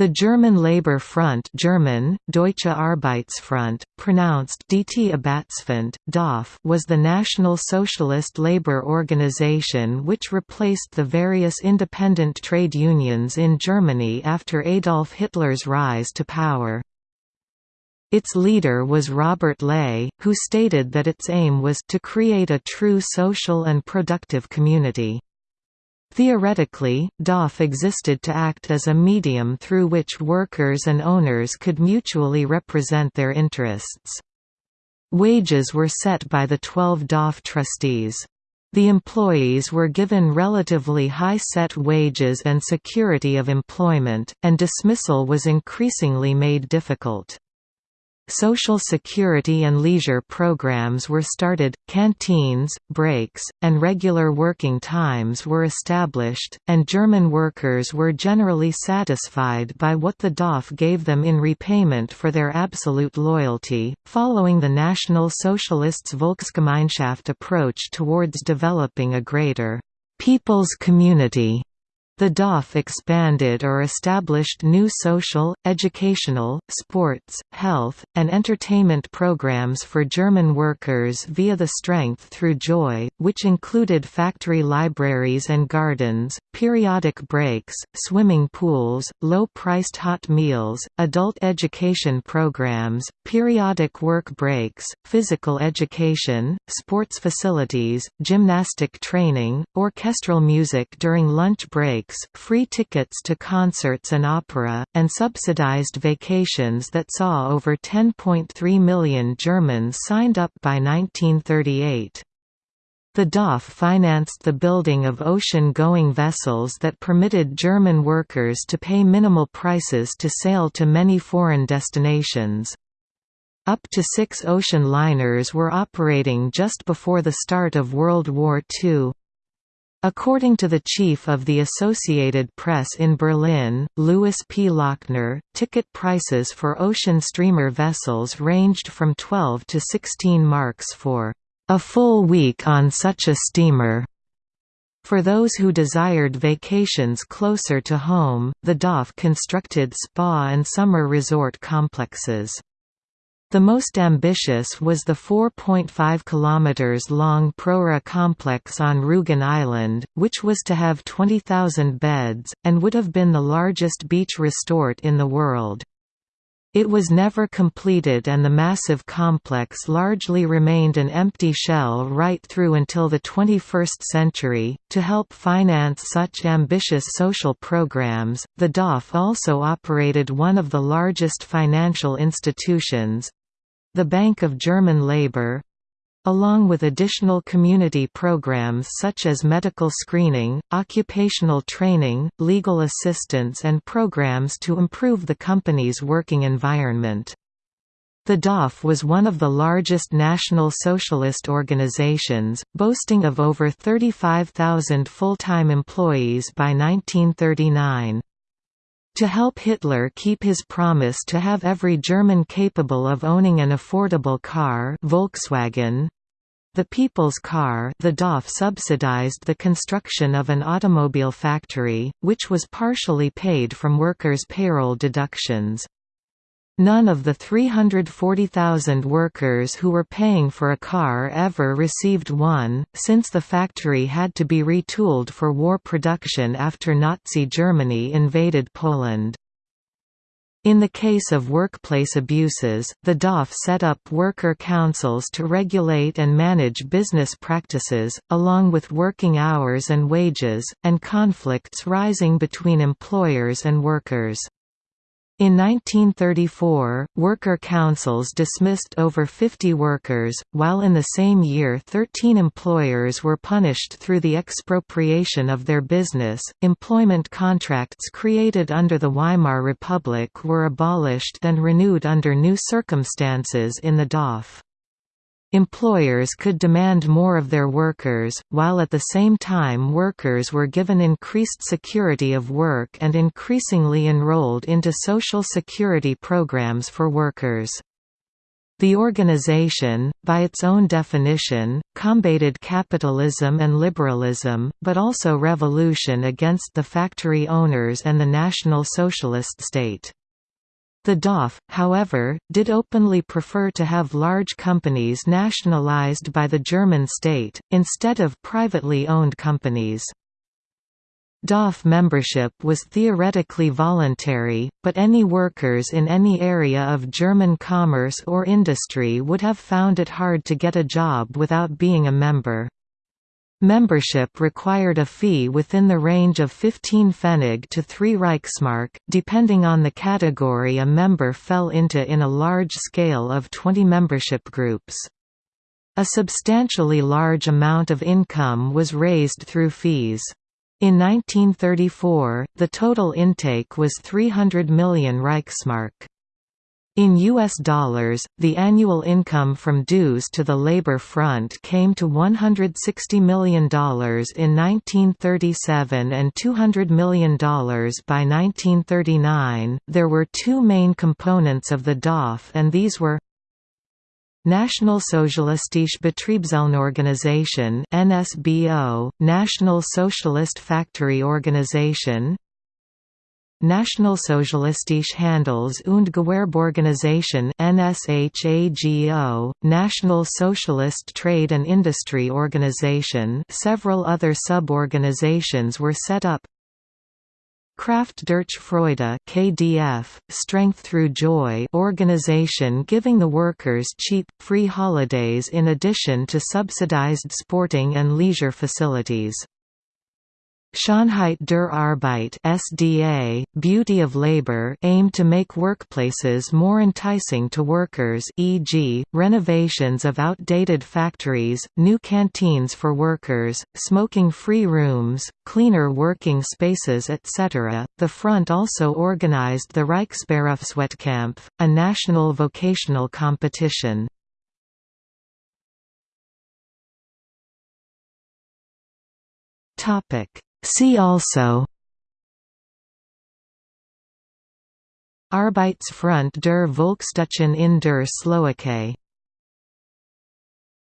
The German Labour Front German, Deutsche Arbeitsfront, pronounced DT was the National Socialist Labour Organization which replaced the various independent trade unions in Germany after Adolf Hitler's rise to power. Its leader was Robert Ley, who stated that its aim was to create a true social and productive community. Theoretically, DAF existed to act as a medium through which workers and owners could mutually represent their interests. Wages were set by the 12 DAF trustees. The employees were given relatively high set wages and security of employment, and dismissal was increasingly made difficult. Social security and leisure programs were started, canteens, breaks, and regular working times were established, and German workers were generally satisfied by what the DAF gave them in repayment for their absolute loyalty. Following the National Socialists' Volksgemeinschaft approach towards developing a greater people's community the DAF expanded or established new social, educational, sports, health, and entertainment programs for German workers via the Strength Through Joy, which included factory libraries and gardens, periodic breaks, swimming pools, low-priced hot meals, adult education programs, periodic work breaks, physical education, sports facilities, gymnastic training, orchestral music during lunch breaks free tickets to concerts and opera, and subsidized vacations that saw over 10.3 million Germans signed up by 1938. The DAF financed the building of ocean-going vessels that permitted German workers to pay minimal prices to sail to many foreign destinations. Up to six ocean liners were operating just before the start of World War II. According to the chief of the Associated Press in Berlin, Louis P. Lochner, ticket prices for ocean steamer vessels ranged from 12 to 16 marks for a full week on such a steamer. For those who desired vacations closer to home, the DAF constructed spa and summer resort complexes. The most ambitious was the 4.5 km long Prora complex on Rügen Island, which was to have 20,000 beds, and would have been the largest beach resort in the world. It was never completed and the massive complex largely remained an empty shell right through until the 21st century. To help finance such ambitious social programs, the DAF also operated one of the largest financial institutions, the Bank of German Labour along with additional community programs such as medical screening, occupational training, legal assistance and programs to improve the company's working environment. The DAF was one of the largest national socialist organizations, boasting of over 35,000 full-time employees by 1939. To help Hitler keep his promise to have every German capable of owning an affordable car Volkswagen, the People's Car the DAF subsidized the construction of an automobile factory, which was partially paid from workers' payroll deductions. None of the 340,000 workers who were paying for a car ever received one, since the factory had to be retooled for war production after Nazi Germany invaded Poland. In the case of workplace abuses, the DAF set up worker councils to regulate and manage business practices, along with working hours and wages, and conflicts rising between employers and workers. In 1934, worker councils dismissed over 50 workers, while in the same year 13 employers were punished through the expropriation of their business. Employment contracts created under the Weimar Republic were abolished and renewed under new circumstances in the DAF. Employers could demand more of their workers, while at the same time workers were given increased security of work and increasingly enrolled into social security programs for workers. The organization, by its own definition, combated capitalism and liberalism, but also revolution against the factory owners and the National Socialist state. The DAF, however, did openly prefer to have large companies nationalized by the German state, instead of privately owned companies. DAF membership was theoretically voluntary, but any workers in any area of German commerce or industry would have found it hard to get a job without being a member. Membership required a fee within the range of 15 Pfennig to 3 Reichsmark, depending on the category a member fell into in a large scale of 20 membership groups. A substantially large amount of income was raised through fees. In 1934, the total intake was 300 million Reichsmark. In U.S. dollars, the annual income from dues to the Labor Front came to $160 million in 1937 and $200 million by 1939. There were two main components of the DAF, and these were Nationalsozialistische Betriebszellenorganisation NSBO, National Socialist Factory Organization Nationalsozialistische Handels- und Gewerbeorganisation NSHAGO, National Socialist Trade and Industry Organization several other sub-organizations were set up Kraft durch Freude KDF, Strength Through Joy organization giving the workers cheap, free holidays in addition to subsidized sporting and leisure facilities. Schönheit der Arbeit SDA, Beauty of Labor aim to make workplaces more enticing to workers e.g., renovations of outdated factories, new canteens for workers, smoking-free rooms, cleaner working spaces etc. The front also organized the Reichsberufswettkampf, a national vocational competition. Topic See also Arbeitsfront der Volksdeutschen in der Slowakei